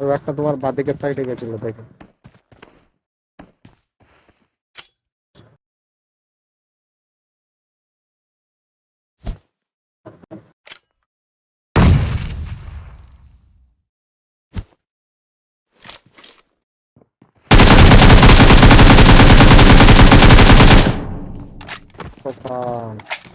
ওই একটা তোমার বাদিকের সাইডে গেছিল দেখো। কোথায়